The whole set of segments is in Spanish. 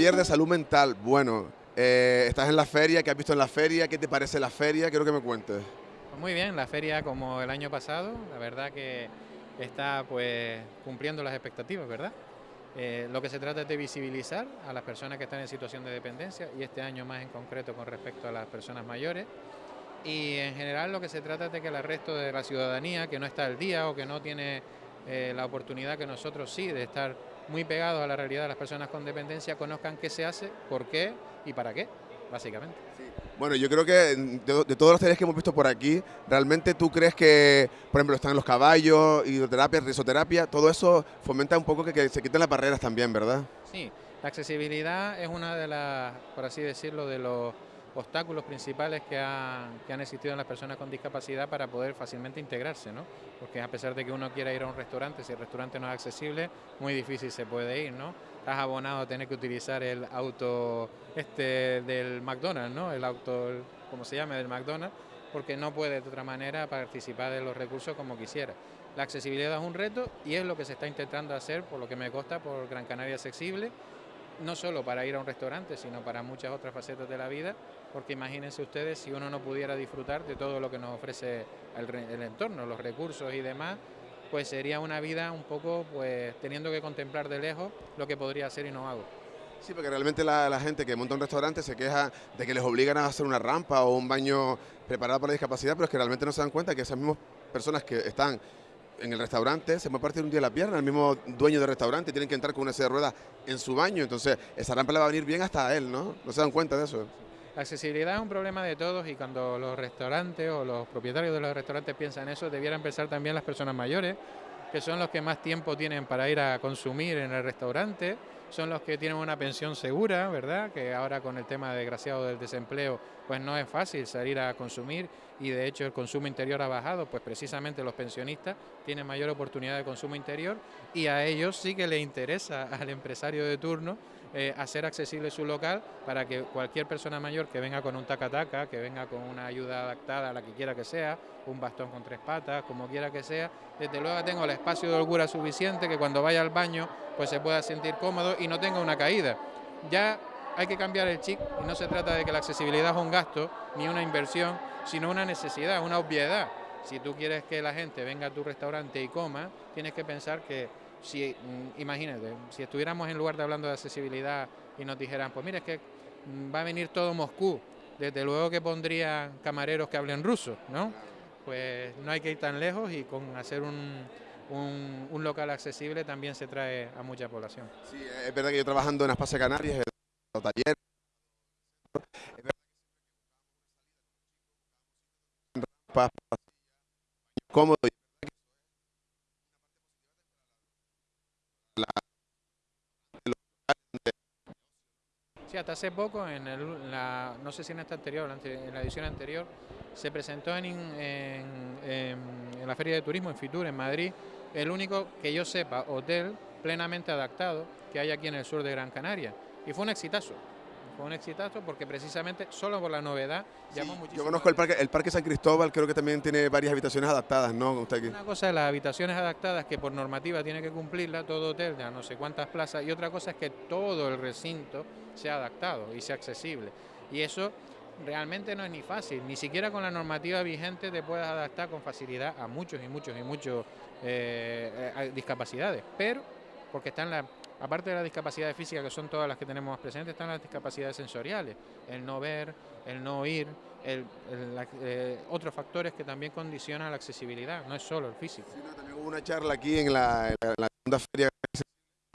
Javier de Salud Mental. Bueno, eh, estás en la feria, ¿qué has visto en la feria? ¿Qué te parece la feria? Quiero que me cuentes. Pues muy bien, la feria como el año pasado, la verdad que está pues cumpliendo las expectativas, ¿verdad? Eh, lo que se trata es de visibilizar a las personas que están en situación de dependencia y este año más en concreto con respecto a las personas mayores. Y en general lo que se trata es de que el resto de la ciudadanía que no está al día o que no tiene eh, la oportunidad que nosotros sí de estar muy pegados a la realidad de las personas con dependencia conozcan qué se hace, por qué y para qué, básicamente. Bueno, yo creo que de, todos los talleres que hemos visto por aquí, ¿realmente tú crees que, por ejemplo, están los caballos, hidroterapia, risoterapia, todo eso fomenta un poco que, que se quiten las barreras también, ¿verdad? Sí, la accesibilidad es una de las, por así decirlo, de los obstáculos principales que, han existido en las personas con discapacidad para poder fácilmente integrarse, ¿no? Porque a pesar de que uno quiera ir a un restaurante, si el restaurante no es accesible, muy difícil se puede ir, ¿no? Estás abonado a tener que utilizar el auto este del McDonald's, ¿no? El auto, como se llama, del McDonald's, porque no puede de otra manera participar de los recursos como quisiera. La accesibilidad es un reto y es lo que se está intentando hacer, por lo que me consta, por Gran Canaria Accesible, no solo para ir a un restaurante, sino para muchas otras facetas de la vida, porque imagínense ustedes si uno no pudiera disfrutar de todo lo que nos ofrece el, entorno, los recursos y demás, pues sería una vida un poco pues teniendo que contemplar de lejos lo que podría hacer y no hago. Sí, porque realmente la, gente que monta un restaurante se queja de que les obligan a hacer una rampa o un baño preparado para la discapacidad, pero es que realmente no se dan cuenta que esas mismas personas que están en el restaurante se puede partir un día la pierna, el mismo dueño del restaurante tienen que entrar con una silla de ruedas en su baño, entonces esa rampa le va a venir bien hasta a él, ¿no? ¿No se dan cuenta de eso? La accesibilidad es un problema de todos y cuando los restaurantes o los propietarios de los restaurantes piensan eso, debieran pensar también las personas mayores, que son los que más tiempo tienen para ir a consumir en el restaurante, son los que tienen una pensión segura, ¿verdad? Que ahora con el tema desgraciado del desempleo, pues no es fácil salir a consumir y de hecho el consumo interior ha bajado, pues precisamente los pensionistas tienen mayor oportunidad de consumo interior y a ellos sí que les interesa al empresario de turno eh, hacer accesible su local para que cualquier persona mayor que venga con un taca-taca, que venga con una ayuda adaptada a la que quiera que sea, un bastón con tres patas, como quiera que sea, desde luego tengo el espacio de holgura suficiente que cuando vaya al baño pues se pueda sentir cómodo y no tenga una caída. Ya hay que cambiar el chip y no se trata de que la accesibilidad es un gasto ni una inversión, sino una necesidad, una obviedad. Si tú quieres que la gente venga a tu restaurante y coma, tienes que pensar que si, mm, imagínate, si estuviéramos en lugar de hablando de accesibilidad y nos dijeran, pues mira, es que mm, va a venir todo Moscú, desde luego que pondrían camareros que hablen ruso, ¿no? Pues no hay que ir tan lejos y con hacer un, un, local accesible también se trae a mucha población. Sí, es verdad que yo trabajando en Espacio Canarias, taller, cómodo Sí, hasta hace poco, en, la, no sé si en esta anterior, en la edición anterior, se presentó en, en, la Feria de Turismo en Fitur, en Madrid, el único que yo sepa hotel plenamente adaptado que hay aquí en el sur de Gran Canaria. Y fue un exitazo un exitazo porque precisamente solo por la novedad llamó muchísimo. Yo conozco el parque, el parque San Cristóbal, creo que también tiene varias habitaciones adaptadas, ¿no? Usted aquí. Una cosa es las habitaciones adaptadas que por normativa tiene que cumplirla todo hotel de no sé cuántas plazas y otra cosa es que todo el recinto sea adaptado y sea accesible. Y eso realmente no es ni fácil, ni siquiera con la normativa vigente te puedes adaptar con facilidad a muchos y muchos y muchos eh, eh, discapacidades, pero porque está en la aparte de las discapacidades físicas, que son todas las que tenemos presentes, están las discapacidades sensoriales, el no ver, el no oír, eh, otros factores que también condicionan la accesibilidad, no es solo el físico. también hubo una charla aquí en la, segunda feria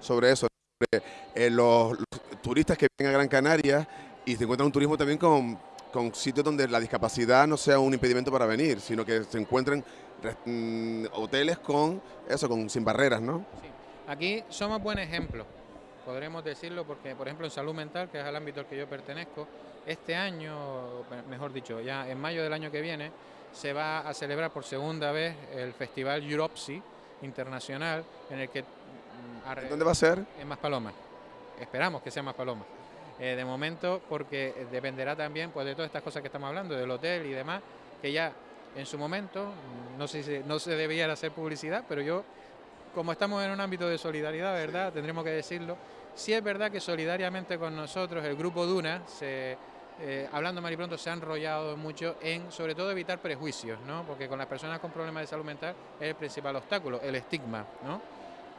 sobre eso, sobre eh, los, turistas que vienen a Gran Canaria y se encuentran un turismo también con, con sitios donde la discapacidad no sea un impedimento para venir, sino que se encuentren mm, hoteles con eso, con sin barreras, ¿no? Aquí somos buen ejemplo, podremos decirlo, porque por ejemplo en salud mental, que es el ámbito al que yo pertenezco, este año, mejor dicho, ya en mayo del año que viene, se va a celebrar por segunda vez el Festival Europsi Internacional, en el que... Mm, ¿Dónde va a ser? En Maspalomas. Esperamos que sea Maspalomas. Eh, de momento, porque dependerá también pues, de todas estas cosas que estamos hablando, del hotel y demás, que ya en su momento, no sé si no se debía hacer publicidad, pero yo como estamos en un ámbito de solidaridad, ¿verdad? Tendremos que decirlo. Sí es verdad que solidariamente con nosotros el grupo Duna, eh, hablando mal y pronto, se ha enrollado mucho en sobre todo evitar prejuicios, ¿no? porque con las personas con problemas de salud mental es el principal obstáculo, el estigma. ¿no?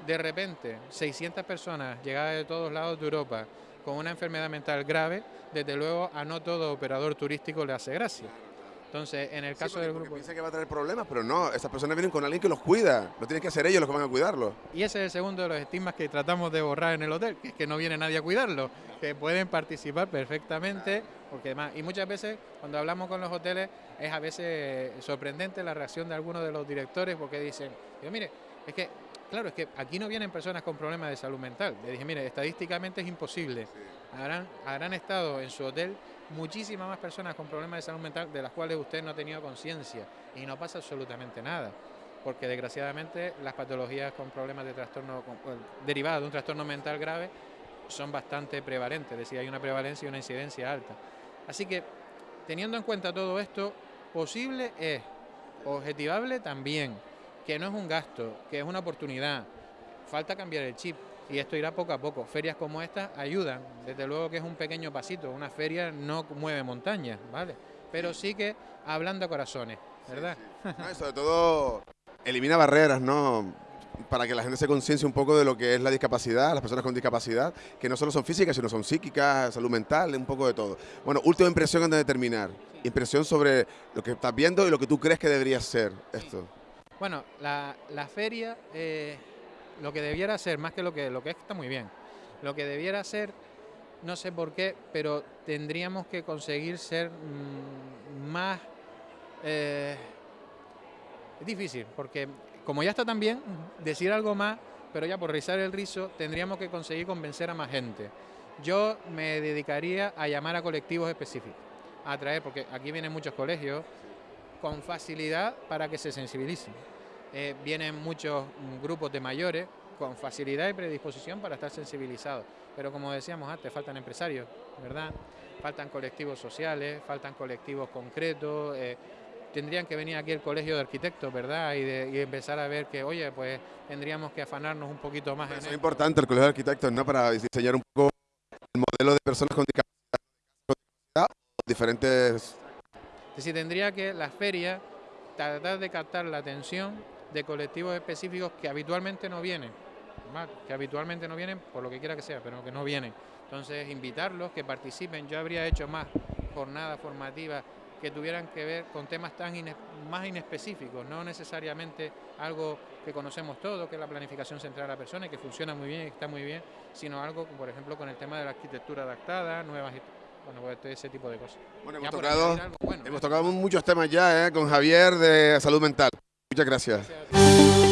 De repente, 600 personas llegadas de todos lados de Europa con una enfermedad mental grave, desde luego a no todo operador turístico le hace gracia. Entonces, en el caso del grupo... Piensa que va a tener problemas, pero no, estas personas vienen con alguien que los cuida, no tienen que ser ellos los que van a cuidarlos. Y ese es el segundo de los estigmas que tratamos de borrar en el hotel, que es que no viene nadie a cuidarlo, que pueden participar perfectamente, porque además, y muchas veces cuando hablamos con los hoteles es a veces sorprendente la reacción de algunos de los directores, porque dicen, yo mire, es que Claro, es que aquí no vienen personas con problemas de salud mental. Le dije, mire, estadísticamente es imposible. Habrán, habrán estado en su hotel muchísimas más personas con problemas de salud mental de las cuales usted no ha tenido conciencia y no pasa absolutamente nada. Porque desgraciadamente las patologías con problemas de trastorno derivadas de un trastorno mental grave son bastante prevalentes, es decir, hay una prevalencia y una incidencia alta. Así que, teniendo en cuenta todo esto, posible es, objetivable también, que no es un gasto, que es una oportunidad. Falta cambiar el chip y esto irá poco a poco. Ferias como esta ayudan, desde luego que es un pequeño pasito, una feria no mueve montañas, ¿vale? Pero sí que hablando a corazones, ¿verdad? sobre todo elimina barreras, ¿no? Para que la gente se conciencie un poco de lo que es la discapacidad, las personas con discapacidad, que no solo son físicas, sino son psíquicas, salud mental, un poco de todo. Bueno, última impresión antes de terminar. Impresión sobre lo que estás viendo y lo que tú crees que debería ser esto. Bueno, la, feria... Eh, lo que debiera ser, más que lo que, lo que está muy bien, lo que debiera ser, no sé por qué, pero tendríamos que conseguir ser mm, más... Eh, es difícil, porque como ya está tan bien, decir algo más, pero ya por rizar el rizo, tendríamos que conseguir convencer a más gente. Yo me dedicaría a llamar a colectivos específicos, a traer, porque aquí vienen muchos colegios, con facilidad para que se sensibilicen. Eh, vienen muchos grupos de mayores con facilidad y predisposición para estar sensibilizados. Pero como decíamos antes, faltan empresarios, ¿verdad? Faltan colectivos sociales, faltan colectivos concretos. Eh, tendrían que venir aquí el colegio de arquitectos, ¿verdad? Y, empezar a ver que, oye, pues tendríamos que afanarnos un poquito más. es importante el colegio de arquitectos, ¿no? Para diseñar un poco el modelo de personas con discapacidad, diferentes... Es decir, tendría que la feria tratar de captar la atención de colectivos específicos que habitualmente no vienen, que habitualmente no vienen por lo que quiera que sea, pero que no vienen. Entonces, invitarlos, que participen. Yo habría hecho más jornadas formativas que tuvieran que ver con temas tan más inespecíficos, no necesariamente algo que conocemos todos, que es la planificación central de la persona y que funciona muy bien y está muy bien, sino algo, por ejemplo, con el tema de la arquitectura adaptada, nuevas bueno, pues ese tipo de cosas. Bueno, hemos, tocado, hemos tocado muchos temas ya ¿eh? con Javier de salud mental. Muchas gracias.